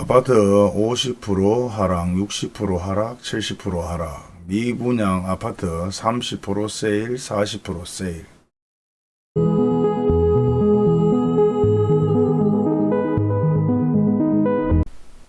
아파트 50% 하락, 60% 하락, 70% 하락. 미분양 아파트 30% 세일, 40% 세일.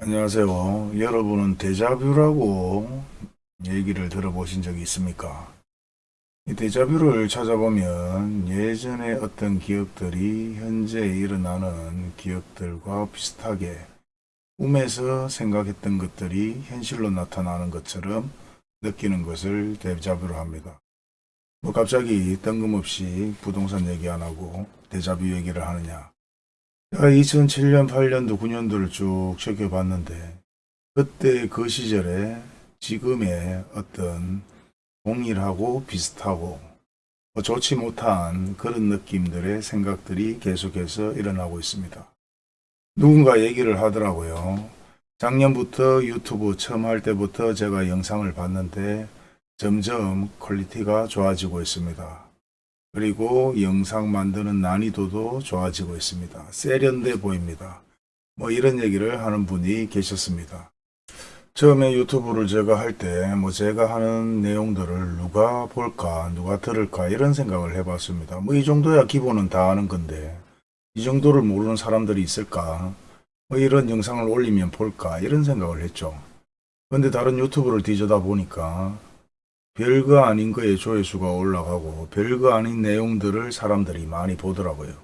안녕하세요. 여러분은 데자뷰라고 얘기를 들어보신 적이 있습니까? 이 데자뷰를 찾아보면 예전에 어떤 기억들이 현재 일어나는 기억들과 비슷하게 꿈에서 생각했던 것들이 현실로 나타나는 것처럼 느끼는 것을 데자뷰로 합니다. 뭐 갑자기 뜬금없이 부동산 얘기 안 하고 데자뷰 얘기를 하느냐. 제가 2007년, 8년도, 9년도를 쭉 지켜봤는데 그때 그 시절에 지금의 어떤 동일하고 비슷하고 뭐 좋지 못한 그런 느낌들의 생각들이 계속해서 일어나고 있습니다. 누군가 얘기를 하더라고요. 작년부터 유튜브 처음 할 때부터 제가 영상을 봤는데 점점 퀄리티가 좋아지고 있습니다. 그리고 영상 만드는 난이도도 좋아지고 있습니다. 세련돼 보입니다. 뭐 이런 얘기를 하는 분이 계셨습니다. 처음에 유튜브를 제가 할 때 뭐 제가 하는 내용들을 누가 볼까 누가 들을까 이런 생각을 해봤습니다. 뭐 이 정도야 기본은 다 아는 건데 이 정도를 모르는 사람들이 있을까 뭐 이런 영상을 올리면 볼까 이런 생각을 했죠. 근데 다른 유튜브를 뒤져다 보니까 별거 아닌 거에 조회수가 올라가고 별거 아닌 내용들을 사람들이 많이 보더라고요.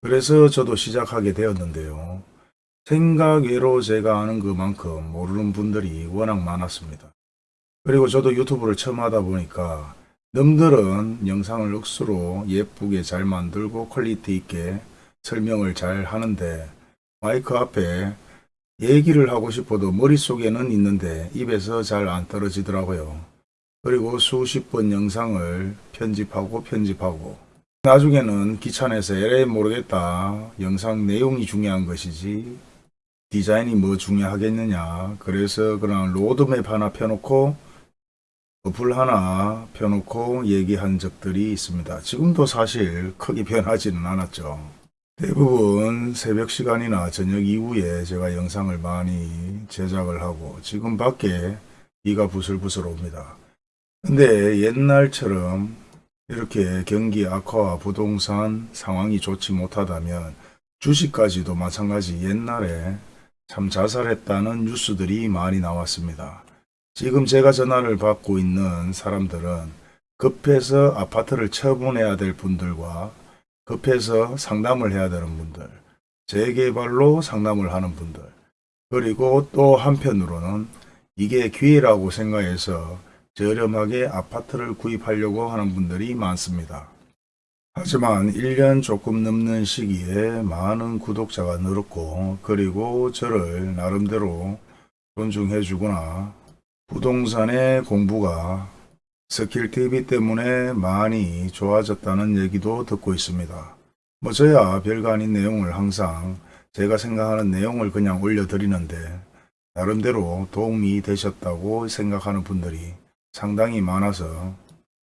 그래서 저도 시작하게 되었는데요. 생각 외로 제가 아는 그만큼 모르는 분들이 워낙 많았습니다. 그리고 저도 유튜브를 처음 하다 보니까 남들은 영상을 억수로 예쁘게 잘 만들고 퀄리티 있게 설명을 잘 하는데 마이크 앞에 얘기를 하고 싶어도 머릿속에는 있는데 입에서 잘 안 떨어지더라고요. 그리고 수십 번 영상을 편집하고 편집하고 나중에는 귀찮아서 에라 모르겠다. 영상 내용이 중요한 것이지 디자인이 뭐 중요하겠느냐. 그래서 그냥 로드맵 하나 펴놓고 어플 하나 펴놓고 얘기한 적들이 있습니다. 지금도 사실 크게 변하지는 않았죠. 대부분 새벽 시간이나 저녁 이후에 제가 영상을 많이 제작을 하고 지금 밖에 비가 부슬부슬 옵니다. 근데 옛날처럼 이렇게 경기 악화와 부동산 상황이 좋지 못하다면 주식까지도 마찬가지 옛날에 참 자살했다는 뉴스들이 많이 나왔습니다. 지금 제가 전화를 받고 있는 사람들은 급해서 아파트를 처분해야 될 분들과 급해서 상담을 해야 되는 분들, 재개발로 상담을 하는 분들, 그리고 또 한편으로는 이게 기회라고 생각해서 저렴하게 아파트를 구입하려고 하는 분들이 많습니다. 하지만 1년 조금 넘는 시기에 많은 구독자가 늘었고 그리고 저를 나름대로 존중해 주거나 부동산의 공부가 스킬TV 때문에 많이 좋아졌다는 얘기도 듣고 있습니다. 뭐 저야 별거 아닌 내용을 항상 제가 생각하는 내용을 그냥 올려드리는데 나름대로 도움이 되셨다고 생각하는 분들이 상당히 많아서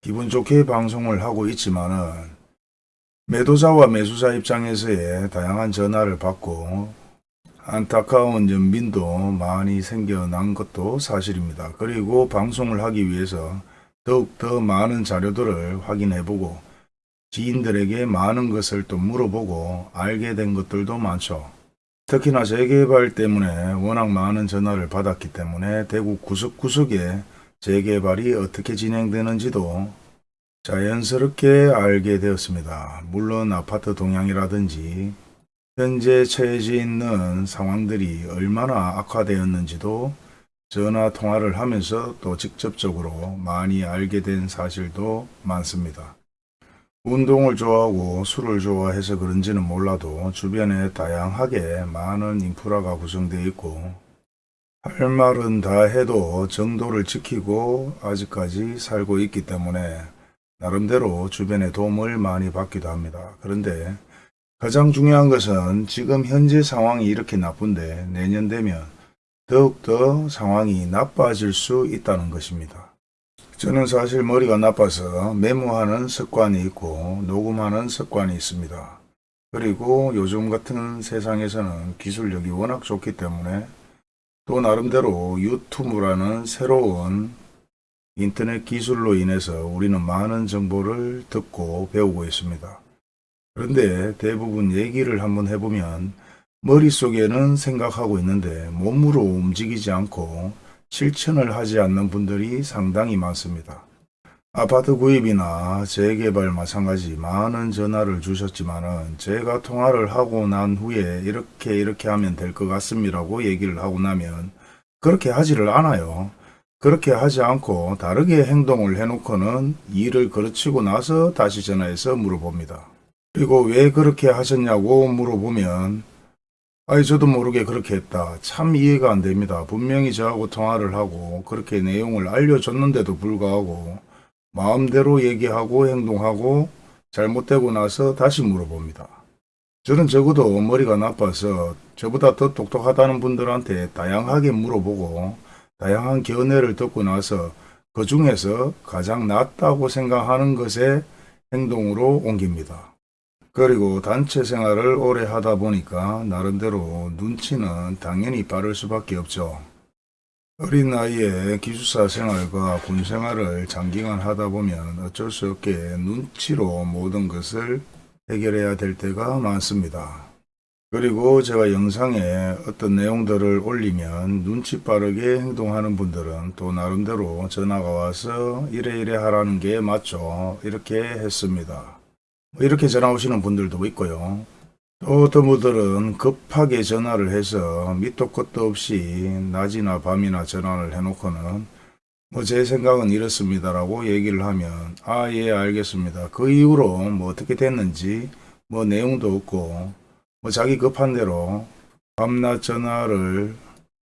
기분 좋게 방송을 하고 있지만은 매도자와 매수자 입장에서의 다양한 전화를 받고 안타까운 연민도 많이 생겨난 것도 사실입니다. 그리고 방송을 하기 위해서 더욱 더 많은 자료들을 확인해보고 지인들에게 많은 것을 또 물어보고 알게 된 것들도 많죠. 특히나 재개발 때문에 워낙 많은 전화를 받았기 때문에 대구 구석구석에 재개발이 어떻게 진행되는지도 자연스럽게 알게 되었습니다. 물론 아파트 동향이라든지 현재 처해져 있는 상황들이 얼마나 악화되었는지도 전화 통화를 하면서 또 직접적으로 많이 알게 된 사실도 많습니다. 운동을 좋아하고 술을 좋아해서 그런지는 몰라도 주변에 다양하게 많은 인프라가 구성되어 있고 할 말은 다 해도 정도를 지키고 아직까지 살고 있기 때문에 나름대로 주변에 도움을 많이 받기도 합니다. 그런데 가장 중요한 것은 지금 현재 상황이 이렇게 나쁜데 내년 되면 더욱더 상황이 나빠질 수 있다는 것입니다. 저는 사실 머리가 나빠서 메모하는 습관이 있고 녹음하는 습관이 있습니다. 그리고 요즘 같은 세상에서는 기술력이 워낙 좋기 때문에 또 나름대로 유튜브라는 새로운 인터넷 기술로 인해서 우리는 많은 정보를 듣고 배우고 있습니다. 그런데 대부분 얘기를 한번 해보면 머릿속에는 생각하고 있는데 몸으로 움직이지 않고 실천을 하지 않는 분들이 상당히 많습니다. 아파트 구입이나 재개발 마찬가지 많은 전화를 주셨지만 은 제가 통화를 하고 난 후에 이렇게 이렇게 하면 될 것 같습니다라고 얘기를 하고 나면 그렇게 하지를 않아요. 그렇게 하지 않고 다르게 행동을 해놓고는 일을 거르치고 나서 다시 전화해서 물어봅니다. 그리고 왜 그렇게 하셨냐고 물어보면 아이 저도 모르게 그렇게 했다. 참 이해가 안 됩니다. 분명히 저하고 통화를 하고 그렇게 내용을 알려줬는데도 불구하고 마음대로 얘기하고 행동하고 잘못되고 나서 다시 물어봅니다. 저는 적어도 머리가 나빠서 저보다 더 똑똑하다는 분들한테 다양하게 물어보고 다양한 견해를 듣고 나서 그 중에서 가장 낫다고 생각하는 것에 행동으로 옮깁니다. 그리고 단체 생활을 오래 하다 보니까 나름대로 눈치는 당연히 빠를 수밖에 없죠. 어린 나이에 기숙사 생활과 군 생활을 장기간 하다 보면 어쩔 수 없게 눈치로 모든 것을 해결해야 될 때가 많습니다. 그리고 제가 영상에 어떤 내용들을 올리면 눈치 빠르게 행동하는 분들은 또 나름대로 전화가 와서 이래 이래 하라는 게 맞죠. 이렇게 했습니다. 뭐 이렇게 전화 오시는 분들도 있고요. 또 어떤 분들은 급하게 전화를 해서 밑도 끝도 없이 낮이나 밤이나 전화를 해놓고는 뭐 제 생각은 이렇습니다라고 얘기를 하면 아 예 알겠습니다. 그 이후로 뭐 어떻게 됐는지 뭐 내용도 없고 뭐 자기 급한 대로 밤낮 전화를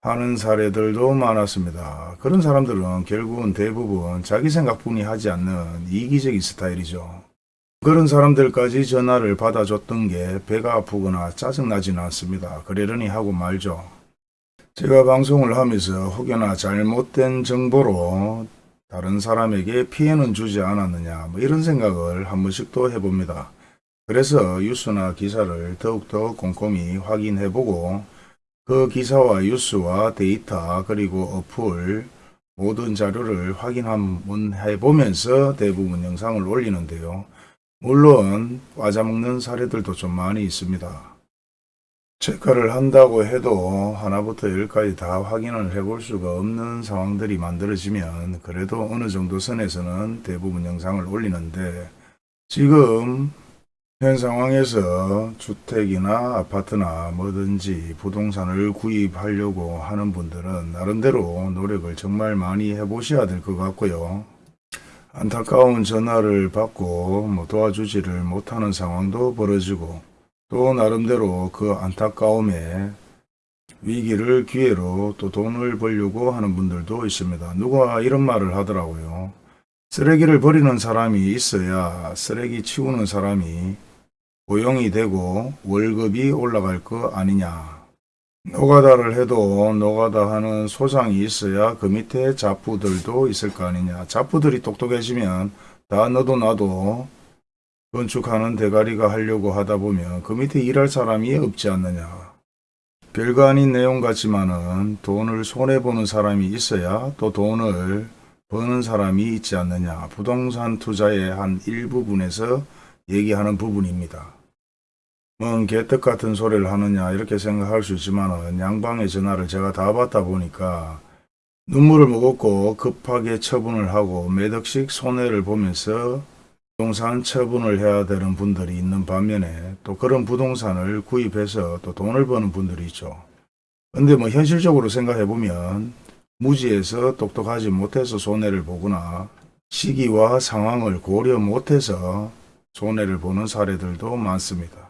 하는 사례들도 많았습니다. 그런 사람들은 결국은 대부분 자기 생각뿐이 하지 않는 이기적인 스타일이죠. 그런 사람들까지 전화를 받아줬던 게 배가 아프거나 짜증나지는 않습니다. 그러려니 하고 말죠. 제가 방송을 하면서 혹여나 잘못된 정보로 다른 사람에게 피해는 주지 않았느냐 뭐 이런 생각을 한 번씩 또 해봅니다. 그래서 뉴스나 기사를 더욱더 꼼꼼히 확인해보고 그 기사와 뉴스와 데이터 그리고 어플 모든 자료를 확인 한번 해보면서 대부분 영상을 올리는데요. 물론 과자먹는 사례들도 좀 많이 있습니다. 체크를 한다고 해도 하나부터 열까지 다 확인을 해볼 수가 없는 상황들이 만들어지면 그래도 어느 정도 선에서는 대부분 영상을 올리는데 지금 현 상황에서 주택이나 아파트나 뭐든지 부동산을 구입하려고 하는 분들은 나름대로 노력을 정말 많이 해보셔야 될 것 같고요. 안타까운 전화를 받고 뭐 도와주지를 못하는 상황도 벌어지고 또 나름대로 그 안타까움에 위기를 기회로 또 돈을 벌려고 하는 분들도 있습니다. 누가 이런 말을 하더라고요. 쓰레기를 버리는 사람이 있어야 쓰레기 치우는 사람이 고용이 되고 월급이 올라갈 거 아니냐. 노가다를 해도 노가다 하는 소장이 있어야 그 밑에 자부들도 있을 거 아니냐. 자부들이 똑똑해지면 다 너도 나도 건축하는 대가리가 하려고 하다 보면 그 밑에 일할 사람이 없지 않느냐. 별거 아닌 내용 같지만은 돈을 손해보는 사람이 있어야 또 돈을 버는 사람이 있지 않느냐. 부동산 투자의 한 일부분에서 얘기하는 부분입니다. 뭔 개떡 같은 소리를 하느냐 이렇게 생각할 수 있지만 양방의 전화를 제가 다 받다 보니까 눈물을 먹었고 급하게 처분을 하고 몇 억씩 손해를 보면서 부동산 처분을 해야 되는 분들이 있는 반면에 또 그런 부동산을 구입해서 또 돈을 버는 분들이 있죠. 근데 뭐 현실적으로 생각해 보면 무지해서 똑똑하지 못해서 손해를 보거나 시기와 상황을 고려 못해서 손해를 보는 사례들도 많습니다.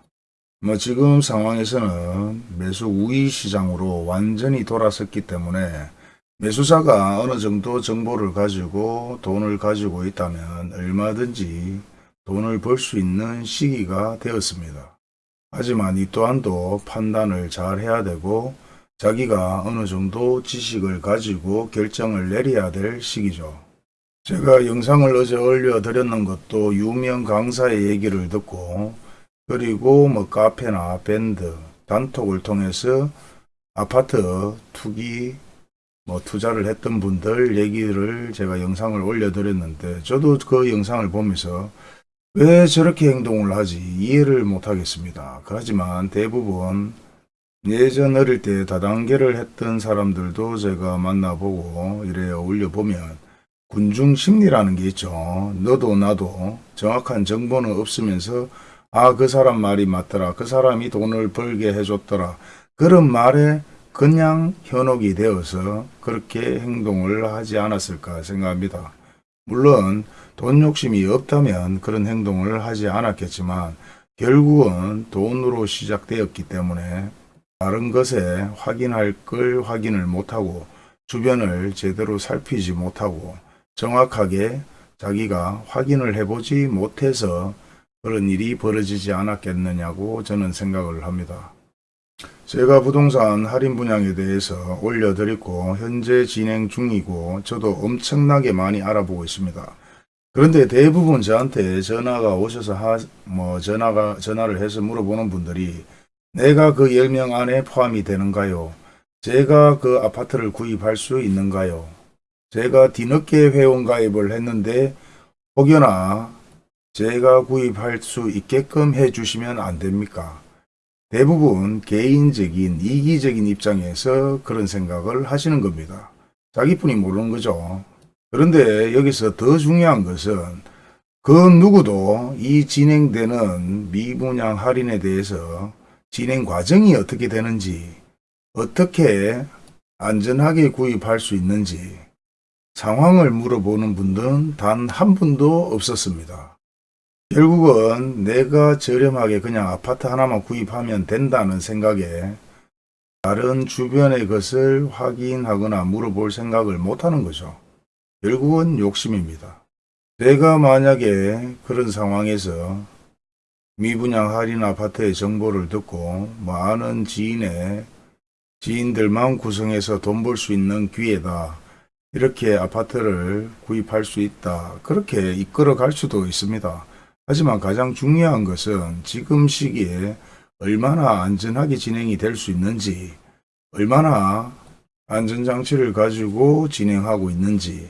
뭐 지금 상황에서는 매수 우위 시장으로 완전히 돌아섰기 때문에 매수자가 어느 정도 정보를 가지고 돈을 가지고 있다면 얼마든지 돈을 벌 수 있는 시기가 되었습니다. 하지만 이 또한도 판단을 잘 해야 되고 자기가 어느 정도 지식을 가지고 결정을 내려야 될 시기죠. 제가 영상을 어제 올려드렸는 것도 유명 강사의 얘기를 듣고 그리고 뭐 카페나 밴드, 단톡을 통해서 아파트 투기 뭐 투자를 했던 분들 얘기를 제가 영상을 올려드렸는데 저도 그 영상을 보면서 왜 저렇게 행동을 하지 이해를 못하겠습니다. 하지만 대부분 예전 어릴 때 다단계를 했던 사람들도 제가 만나보고 이래 올려보면 군중 심리라는 게 있죠. 너도 나도 정확한 정보는 없으면서 아 그 사람 말이 맞더라. 그 사람이 돈을 벌게 해줬더라. 그런 말에 그냥 현혹이 되어서 그렇게 행동을 하지 않았을까 생각합니다. 물론 돈 욕심이 없다면 그런 행동을 하지 않았겠지만 결국은 돈으로 시작되었기 때문에 다른 것에 확인할 걸 확인을 못하고 주변을 제대로 살피지 못하고 정확하게 자기가 확인을 해보지 못해서 그런 일이 벌어지지 않았겠느냐고 저는 생각을 합니다. 제가 부동산 할인 분양에 대해서 올려드렸고 현재 진행 중이고 저도 엄청나게 많이 알아보고 있습니다. 그런데 대부분 저한테 전화가 오셔서 하, 뭐 전화가 전화를 해서 물어보는 분들이 내가 그 10명 안에 포함이 되는가요? 제가 그 아파트를 구입할 수 있는가요? 제가 뒤늦게 회원 가입을 했는데 혹여나 제가 구입할 수 있게끔 해주시면 안 됩니까? 대부분 개인적인 이기적인 입장에서 그런 생각을 하시는 겁니다. 자기뿐이 모르는 거죠. 그런데 여기서 더 중요한 것은 그 누구도 이 진행되는 미분양 할인에 대해서 진행 과정이 어떻게 되는지 어떻게 안전하게 구입할 수 있는지 상황을 물어보는 분들은 단 한 분도 없었습니다. 결국은 내가 저렴하게 그냥 아파트 하나만 구입하면 된다는 생각에 다른 주변의 것을 확인하거나 물어볼 생각을 못하는 거죠. 결국은 욕심입니다. 내가 만약에 그런 상황에서 미분양 할인 아파트의 정보를 듣고 많은 지인의 지인들만 구성해서 돈 벌 수 있는 기회다. 이렇게 아파트를 구입할 수 있다. 그렇게 이끌어 갈 수도 있습니다. 하지만 가장 중요한 것은 지금 시기에 얼마나 안전하게 진행이 될 수 있는지, 얼마나 안전장치를 가지고 진행하고 있는지,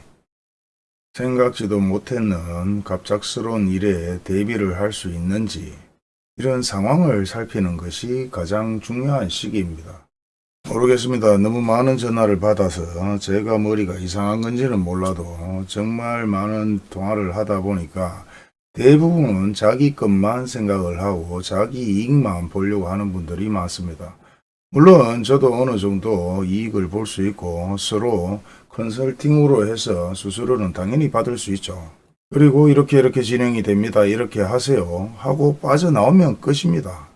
생각지도 못했는 갑작스러운 일에 대비를 할 수 있는지, 이런 상황을 살피는 것이 가장 중요한 시기입니다. 모르겠습니다. 너무 많은 전화를 받아서 제가 머리가 이상한 건지는 몰라도 정말 많은 통화를 하다 보니까 대부분은 자기 것만 생각을 하고 자기 이익만 보려고 하는 분들이 많습니다. 물론 저도 어느 정도 이익을 볼 수 있고 서로 컨설팅으로 해서 수수료는 당연히 받을 수 있죠. 그리고 이렇게 이렇게 진행이 됩니다. 이렇게 하세요. 하고 빠져나오면 끝입니다.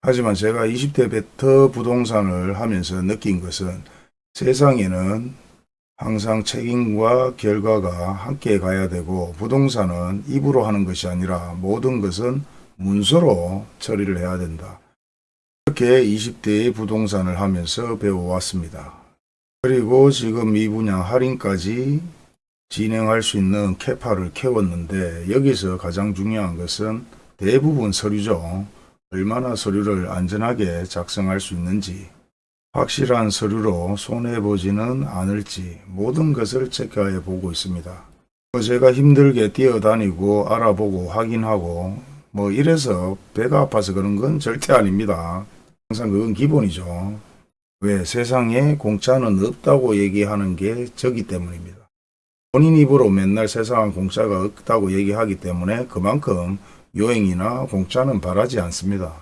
하지만 제가 20대 베터 부동산을 하면서 느낀 것은 세상에는 항상 책임과 결과가 함께 가야 되고 부동산은 입으로 하는 것이 아니라 모든 것은 문서로 처리를 해야 된다. 이렇게 20대의 부동산을 하면서 배워왔습니다. 그리고 지금 이 분야 할인까지 진행할 수 있는 캐파를 캐웠는데 여기서 가장 중요한 것은 대부분 서류죠. 얼마나 서류를 안전하게 작성할 수 있는지 확실한 서류로 손해보지는 않을지 모든 것을 체크해 보고 있습니다. 뭐 제가 힘들게 뛰어다니고 알아보고 확인하고 뭐 이래서 배가 아파서 그런 건 절대 아닙니다. 항상 그건 기본이죠. 왜 세상에 공짜는 없다고 얘기하는 게 저기 때문입니다. 본인 입으로 맨날 세상은 공짜가 없다고 얘기하기 때문에 그만큼 요행이나 공짜는 바라지 않습니다.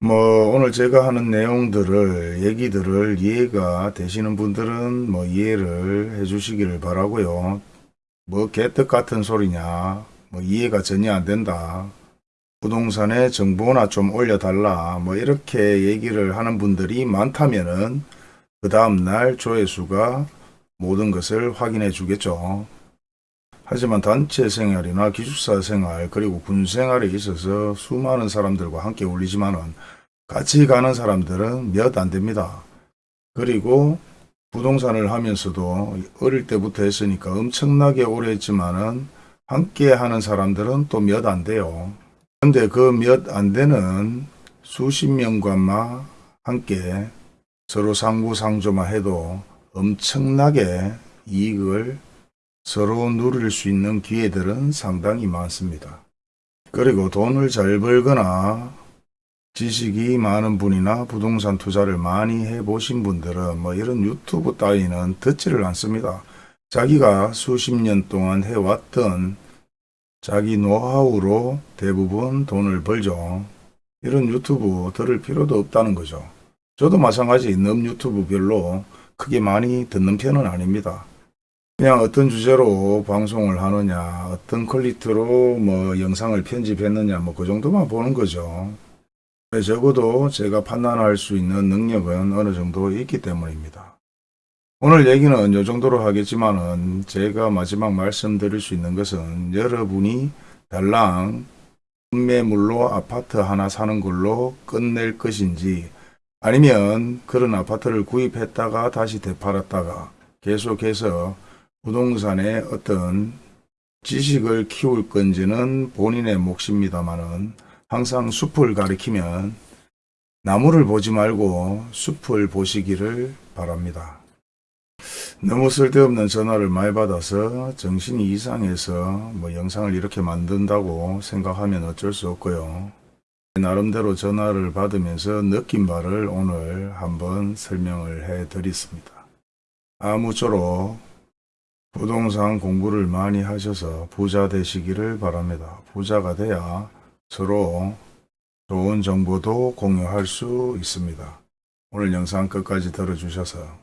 뭐 오늘 제가 하는 내용들을 얘기들을 이해가 되시는 분들은 뭐 이해를 해 주시기를 바라고요. 뭐 개떡 같은 소리냐 뭐 이해가 전혀 안 된다. 부동산에 정보나 좀 올려달라 뭐 이렇게 얘기를 하는 분들이 많다면은 그 다음날 조회수가 모든 것을 확인해 주겠죠. 하지만 단체 생활이나 기숙사 생활 그리고 군 생활에 있어서 수많은 사람들과 함께 울리지만은 같이 가는 사람들은 몇 안 됩니다. 그리고 부동산을 하면서도 어릴 때부터 했으니까 엄청나게 오래 했지만은 함께 하는 사람들은 또 몇 안 돼요. 근데 그 몇 안 되는 수십 명과만 함께 서로 상부상조만 해도 엄청나게 이익을 서로 누릴 수 있는 기회들은 상당히 많습니다. 그리고 돈을 잘 벌거나 지식이 많은 분이나 부동산 투자를 많이 해보신 분들은 뭐 이런 유튜브 따위는 듣지를 않습니다. 자기가 수십 년 동안 해왔던 자기 노하우로 대부분 돈을 벌죠. 이런 유튜브 들을 필요도 없다는 거죠. 저도 마찬가지 넘 유튜브 별로 크게 많이 듣는 편은 아닙니다. 그냥 어떤 주제로 방송을 하느냐, 어떤 퀄리티로 뭐 영상을 편집했느냐, 뭐 그 정도만 보는 거죠. 네, 적어도 제가 판단할 수 있는 능력은 어느 정도 있기 때문입니다. 오늘 얘기는 이 정도로 하겠지만은 제가 마지막 말씀드릴 수 있는 것은 여러분이 달랑 매물로 아파트 하나 사는 걸로 끝낼 것인지 아니면 그런 아파트를 구입했다가 다시 되팔았다가 계속해서 부동산의 어떤 지식을 키울 건지는 본인의 몫입니다만은 항상 숲을 가리키면 나무를 보지 말고 숲을 보시기를 바랍니다. 너무 쓸데없는 전화를 많이 받아서 정신이 이상해서 뭐 영상을 이렇게 만든다고 생각하면 어쩔 수 없고요. 나름대로 전화를 받으면서 느낀 바를 오늘 한번 설명을 해 드리겠습니다. 아무쪼록 부동산 공부를 많이 하셔서 부자 되시기를 바랍니다. 부자가 돼야 서로 좋은 정보도 공유할 수 있습니다. 오늘 영상 끝까지 들어주셔서